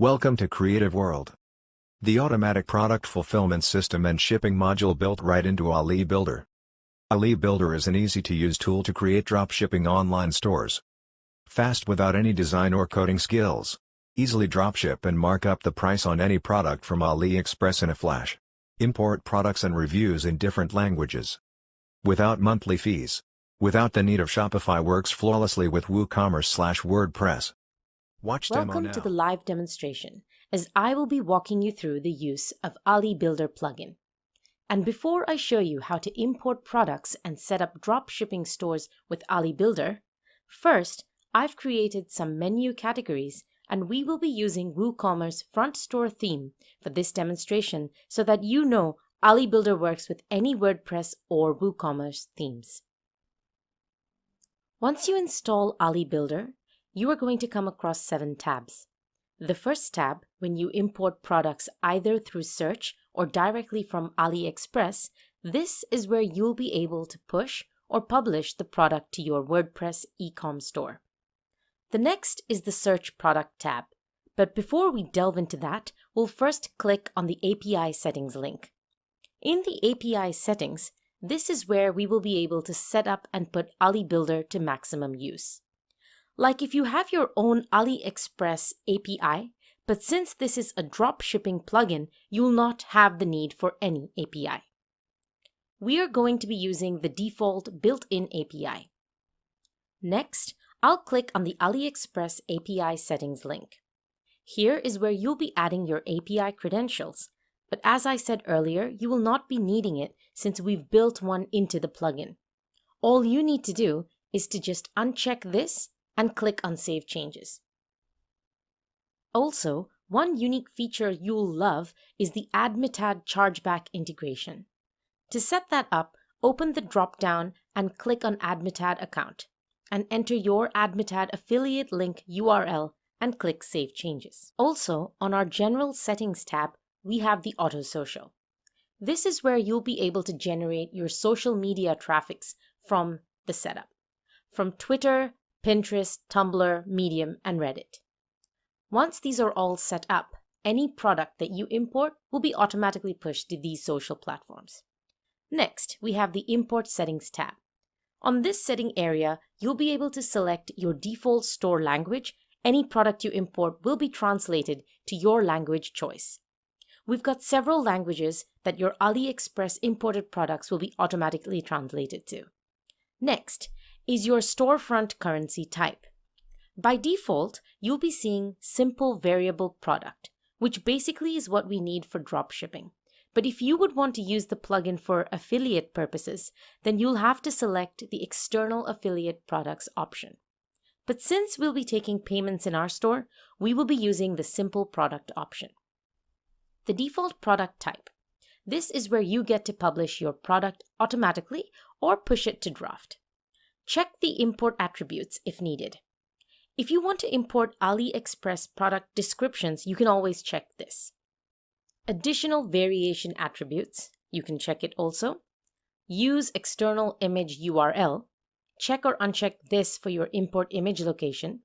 Welcome to Creative World. The automatic product fulfillment system and shipping module built right into Ali Builder. Ali Builder is an easy-to-use tool to create dropshipping online stores. Fast without any design or coding skills. Easily dropship and mark up the price on any product from AliExpress in a flash. Import products and reviews in different languages. Without monthly fees. Without the need of Shopify works flawlessly with WooCommerce slash WordPress. Watch Welcome to the live demonstration, as I will be walking you through the use of Ali Builder plugin. And before I show you how to import products and set up drop shipping stores with Ali Builder, first, I've created some menu categories and we will be using WooCommerce front store theme for this demonstration so that you know Ali Builder works with any WordPress or WooCommerce themes. Once you install Ali Builder, you are going to come across seven tabs. The first tab, when you import products either through search or directly from AliExpress, this is where you'll be able to push or publish the product to your WordPress ecom store. The next is the Search Product tab. But before we delve into that, we'll first click on the API Settings link. In the API Settings, this is where we will be able to set up and put Ali Builder to maximum use. Like if you have your own AliExpress API, but since this is a drop shipping plugin, you'll not have the need for any API. We are going to be using the default built-in API. Next, I'll click on the AliExpress API settings link. Here is where you'll be adding your API credentials, but as I said earlier, you will not be needing it since we've built one into the plugin. All you need to do is to just uncheck this and click on Save Changes. Also, one unique feature you'll love is the Admitad chargeback integration. To set that up, open the drop-down and click on Admitad account, and enter your Admitad affiliate link URL and click Save Changes. Also, on our General Settings tab, we have the Auto Social. This is where you'll be able to generate your social media traffics from the setup, from Twitter, Pinterest, Tumblr, Medium, and Reddit. Once these are all set up, any product that you import will be automatically pushed to these social platforms. Next, we have the Import Settings tab. On this setting area, you'll be able to select your default store language. Any product you import will be translated to your language choice. We've got several languages that your AliExpress imported products will be automatically translated to. Next, is your storefront currency type. By default, you'll be seeing simple variable product, which basically is what we need for dropshipping. But if you would want to use the plugin for affiliate purposes, then you'll have to select the external affiliate products option. But since we'll be taking payments in our store, we will be using the simple product option. The default product type. This is where you get to publish your product automatically or push it to draft. Check the import attributes if needed. If you want to import AliExpress product descriptions, you can always check this. Additional variation attributes, you can check it also. Use external image URL. Check or uncheck this for your import image location.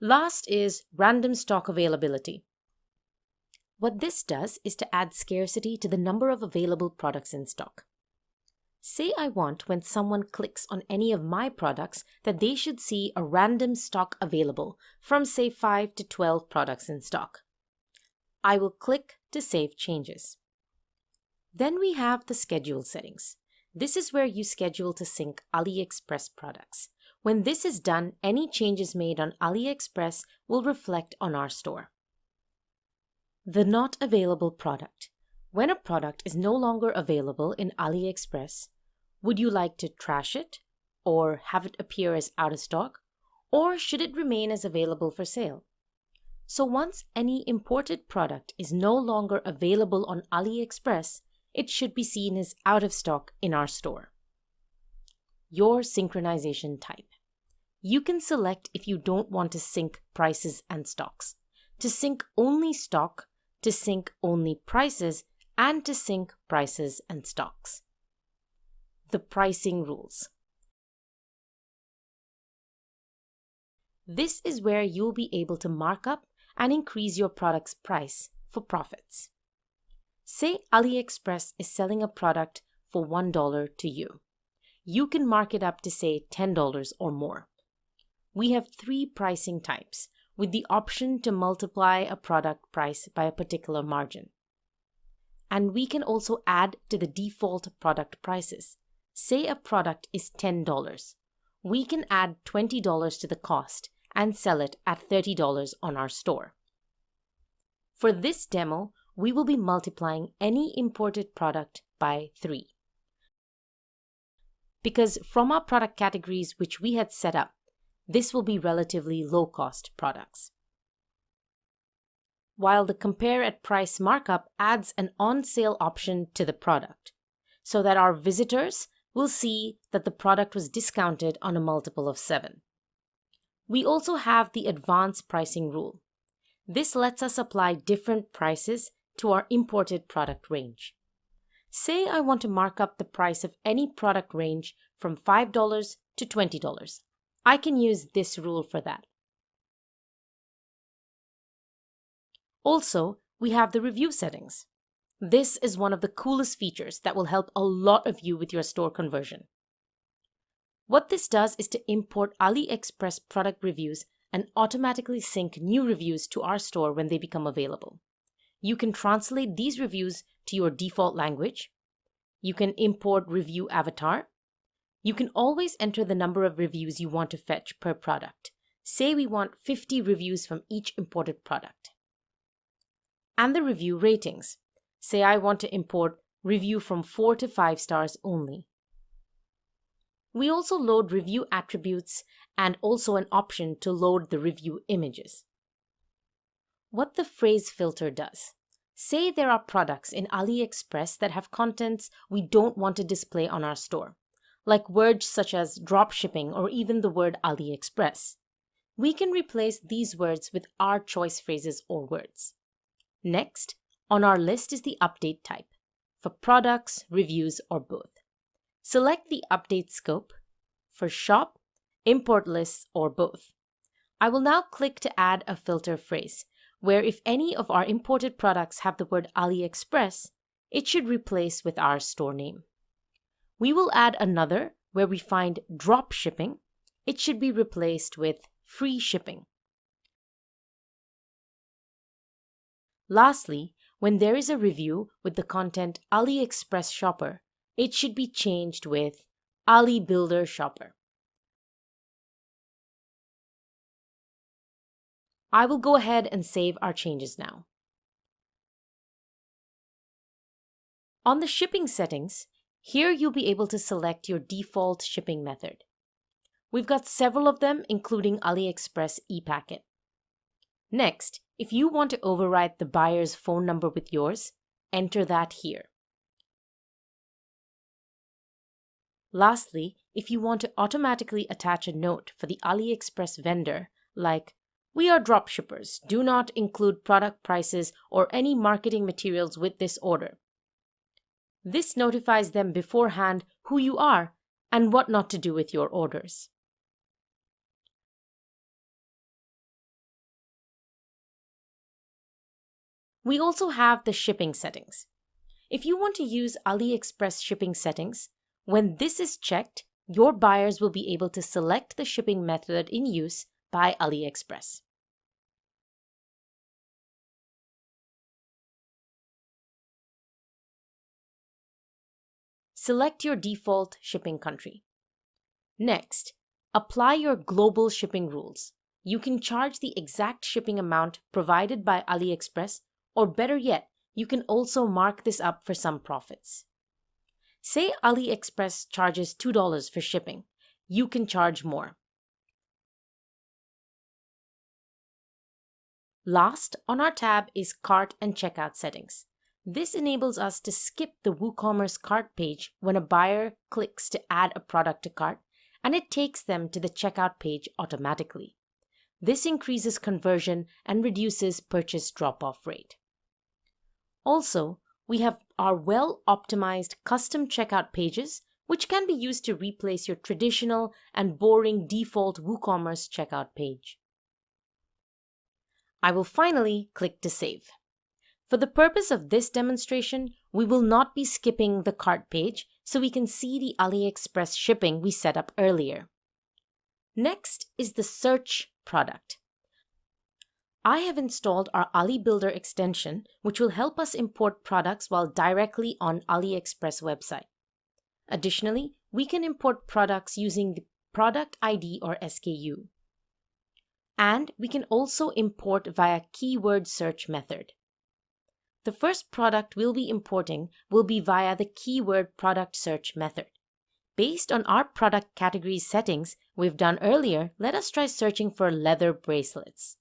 Last is random stock availability. What this does is to add scarcity to the number of available products in stock. Say I want when someone clicks on any of my products that they should see a random stock available from say 5 to 12 products in stock. I will click to save changes. Then we have the schedule settings. This is where you schedule to sync AliExpress products. When this is done, any changes made on AliExpress will reflect on our store. The not available product. When a product is no longer available in AliExpress, would you like to trash it or have it appear as out of stock? Or should it remain as available for sale? So once any imported product is no longer available on AliExpress, it should be seen as out of stock in our store. Your synchronization type. You can select if you don't want to sync prices and stocks, to sync only stock, to sync only prices, and to sync prices and stocks. The pricing rules. This is where you'll be able to mark up and increase your product's price for profits. Say AliExpress is selling a product for $1 to you. You can mark it up to say $10 or more. We have three pricing types with the option to multiply a product price by a particular margin. And we can also add to the default product prices. Say a product is $10. We can add $20 to the cost and sell it at $30 on our store. For this demo, we will be multiplying any imported product by 3. Because from our product categories which we had set up, this will be relatively low-cost products. While the compare at price markup adds an on-sale option to the product, so that our visitors will see that the product was discounted on a multiple of 7. We also have the advanced pricing rule. This lets us apply different prices to our imported product range. Say I want to mark up the price of any product range from $5 to $20. I can use this rule for that. Also, we have the review settings. This is one of the coolest features that will help a lot of you with your store conversion. What this does is to import AliExpress product reviews and automatically sync new reviews to our store when they become available. You can translate these reviews to your default language. You can import review avatar. You can always enter the number of reviews you want to fetch per product. Say we want 50 reviews from each imported product. And the review ratings. Say I want to import review from 4 to 5 stars only. We also load review attributes and also an option to load the review images. What the phrase filter does. Say there are products in AliExpress that have contents we don't want to display on our store, like words such as drop shipping or even the word AliExpress. We can replace these words with our choice phrases or words. Next, on our list is the update type, for products, reviews, or both. Select the update scope for shop, import lists, or both. I will now click to add a filter phrase, where if any of our imported products have the word AliExpress, it should replace with our store name. We will add another where we find drop shipping. It should be replaced with free shipping. Lastly, when there is a review with the content AliExpress Shopper, it should be changed with Ali Builder Shopper. I will go ahead and save our changes now. On the shipping settings, here you'll be able to select your default shipping method. We've got several of them, including AliExpress ePacket. Next, if you want to override the buyer's phone number with yours, enter that here. Lastly, if you want to automatically attach a note for the AliExpress vendor, like we are dropshippers. Do not include product prices or any marketing materials with this order. This notifies them beforehand who you are and what not to do with your orders. We also have the shipping settings. If you want to use AliExpress shipping settings, when this is checked, your buyers will be able to select the shipping method in use by AliExpress. select your default shipping country. Next, apply your global shipping rules. You can charge the exact shipping amount provided by AliExpress, or better yet, you can also mark this up for some profits. Say AliExpress charges $2 for shipping. You can charge more. Last on our tab is Cart and Checkout settings. This enables us to skip the WooCommerce cart page when a buyer clicks to add a product to cart, and it takes them to the checkout page automatically. This increases conversion and reduces purchase drop-off rate. Also, we have our well-optimized custom checkout pages, which can be used to replace your traditional and boring default WooCommerce checkout page. I will finally click to save. For the purpose of this demonstration, we will not be skipping the cart page so we can see the AliExpress shipping we set up earlier. Next is the search product. I have installed our Ali Builder extension, which will help us import products while directly on AliExpress website. Additionally, we can import products using the product ID or SKU. And we can also import via keyword search method. The first product we'll be importing will be via the keyword product search method. Based on our product category settings we've done earlier, let us try searching for leather bracelets.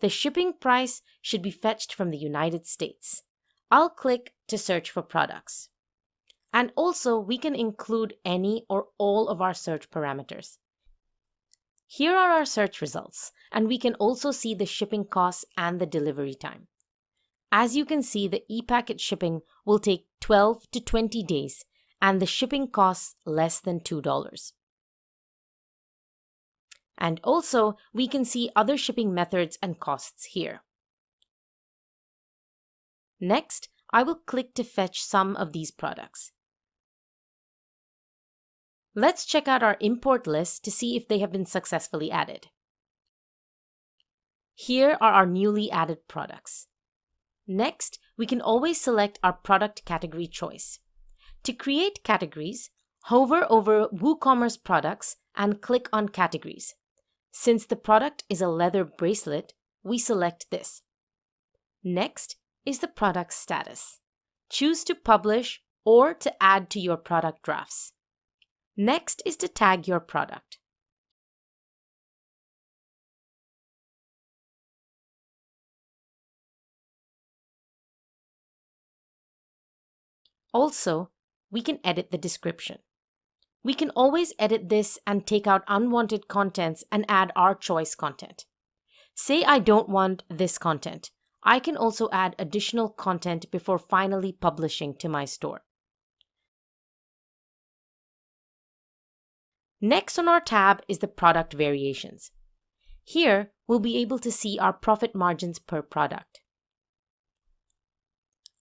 The shipping price should be fetched from the United States. I'll click to search for products. And also, we can include any or all of our search parameters. Here are our search results, and we can also see the shipping costs and the delivery time. As you can see, the e-packet shipping will take 12 to 20 days, and the shipping costs less than $2. And also, we can see other shipping methods and costs here. Next, I will click to fetch some of these products. Let's check out our import list to see if they have been successfully added. Here are our newly added products. Next, we can always select our product category choice. To create categories, hover over WooCommerce products and click on categories. Since the product is a leather bracelet, we select this. Next is the product status. Choose to publish or to add to your product drafts. Next is to tag your product. Also, we can edit the description. We can always edit this and take out unwanted contents and add our choice content. Say I don't want this content. I can also add additional content before finally publishing to my store. Next on our tab is the product variations. Here, we'll be able to see our profit margins per product.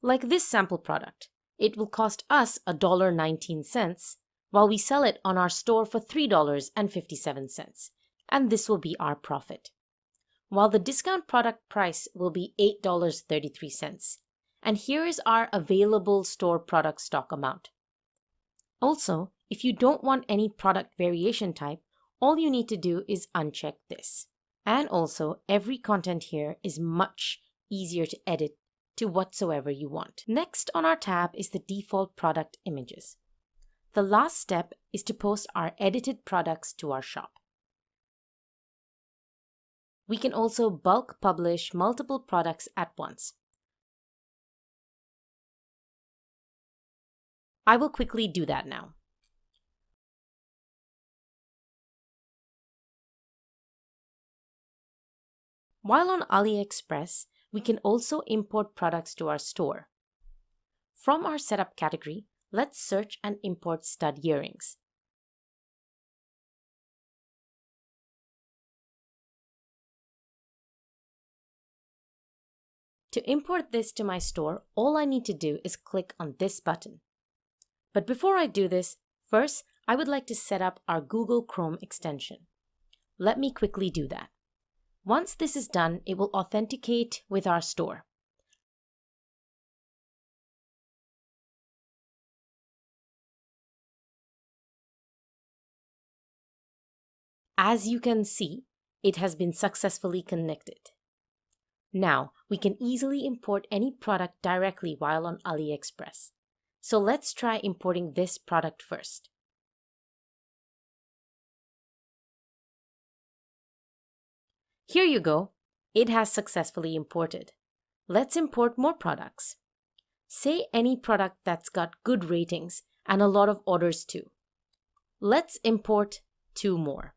Like this sample product, it will cost us $1.19 while we sell it on our store for $3.57, and this will be our profit. While the discount product price will be $8.33, and here is our available store product stock amount. Also, if you don't want any product variation type, all you need to do is uncheck this. And also, every content here is much easier to edit to whatsoever you want. Next on our tab is the default product images. The last step is to post our edited products to our shop. We can also bulk publish multiple products at once. I will quickly do that now. While on AliExpress, we can also import products to our store. From our setup category, let's search and import stud earrings. To import this to my store, all I need to do is click on this button. But before I do this, first I would like to set up our Google Chrome extension. Let me quickly do that. Once this is done, it will authenticate with our store. As you can see, it has been successfully connected. Now, we can easily import any product directly while on AliExpress. So let's try importing this product first. Here you go. It has successfully imported. Let's import more products. Say any product that's got good ratings and a lot of orders too. Let's import two more.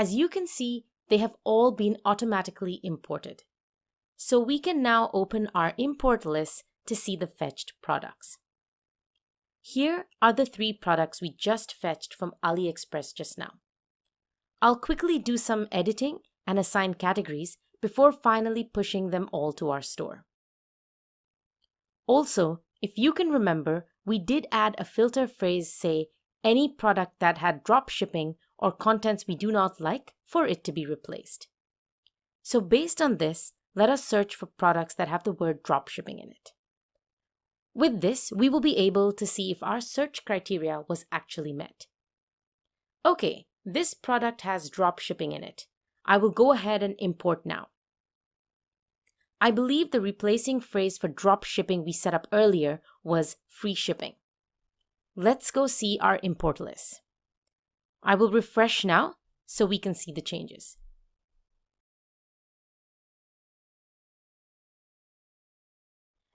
As you can see, they have all been automatically imported. So we can now open our import list to see the fetched products. Here are the three products we just fetched from AliExpress just now. I'll quickly do some editing and assign categories before finally pushing them all to our store. Also, if you can remember, we did add a filter phrase say any product that had drop shipping or contents we do not like for it to be replaced. So based on this, let us search for products that have the word dropshipping in it. With this, we will be able to see if our search criteria was actually met. Okay, this product has dropshipping in it. I will go ahead and import now. I believe the replacing phrase for drop shipping we set up earlier was free shipping. Let's go see our import list. I will refresh now so we can see the changes.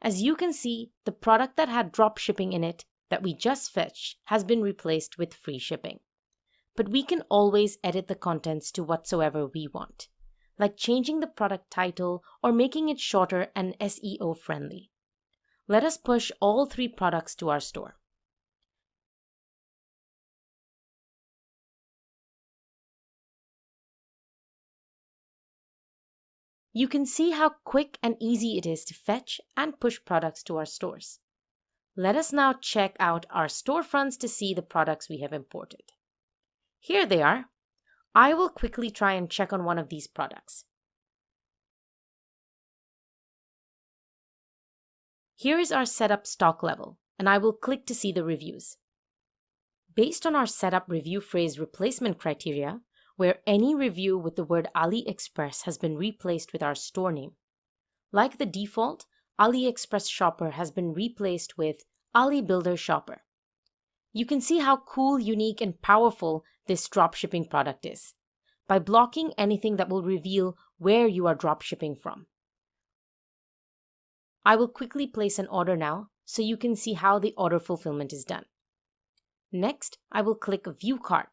As you can see, the product that had drop shipping in it that we just fetched has been replaced with free shipping. But we can always edit the contents to whatsoever we want, like changing the product title or making it shorter and SEO friendly. Let us push all three products to our store. You can see how quick and easy it is to fetch and push products to our stores. Let us now check out our storefronts to see the products we have imported. Here they are. I will quickly try and check on one of these products. Here is our setup stock level, and I will click to see the reviews. Based on our setup review phrase replacement criteria, where any review with the word AliExpress has been replaced with our store name. Like the default, AliExpress Shopper has been replaced with Ali Builder Shopper. You can see how cool, unique, and powerful this dropshipping product is by blocking anything that will reveal where you are dropshipping from. I will quickly place an order now so you can see how the order fulfillment is done. Next, I will click View Cart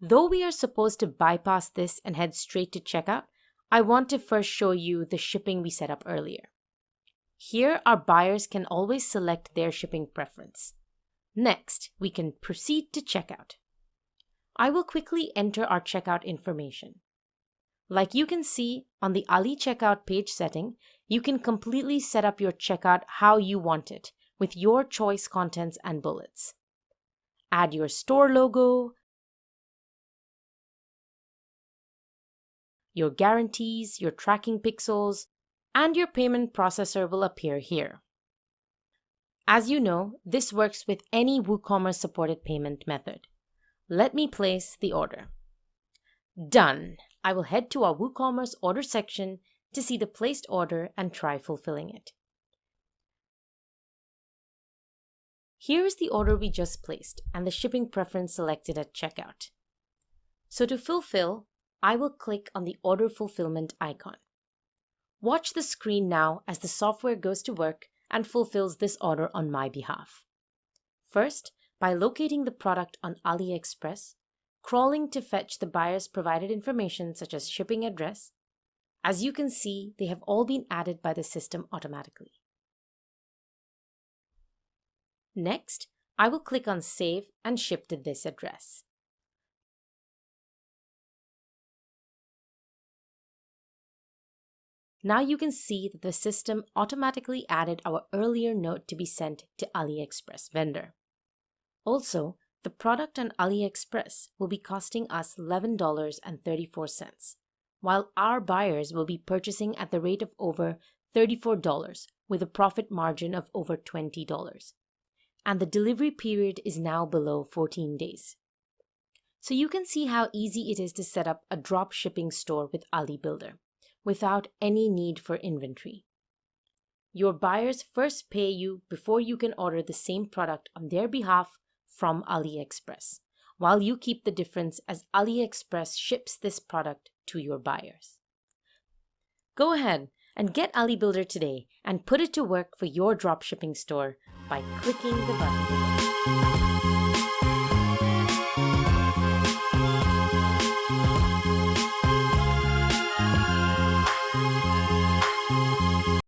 Though we are supposed to bypass this and head straight to checkout, I want to first show you the shipping we set up earlier. Here, our buyers can always select their shipping preference. Next, we can proceed to checkout. I will quickly enter our checkout information. Like you can see on the Ali checkout page setting, you can completely set up your checkout how you want it with your choice contents and bullets. Add your store logo, your guarantees, your tracking pixels, and your payment processor will appear here. As you know, this works with any WooCommerce supported payment method. Let me place the order. Done. I will head to our WooCommerce order section to see the placed order and try fulfilling it. Here is the order we just placed and the shipping preference selected at checkout. So to fulfill, I will click on the order fulfillment icon. Watch the screen now as the software goes to work and fulfills this order on my behalf. First, by locating the product on AliExpress, crawling to fetch the buyer's provided information such as shipping address, as you can see, they have all been added by the system automatically. Next, I will click on Save and ship to this address. Now you can see that the system automatically added our earlier note to be sent to AliExpress vendor. Also, the product on AliExpress will be costing us $11.34, while our buyers will be purchasing at the rate of over $34 with a profit margin of over $20. And the delivery period is now below 14 days. So you can see how easy it is to set up a drop shipping store with Ali Builder without any need for inventory. Your buyers first pay you before you can order the same product on their behalf from AliExpress, while you keep the difference as AliExpress ships this product to your buyers. Go ahead and get AliBuilder today and put it to work for your dropshipping store by clicking the button.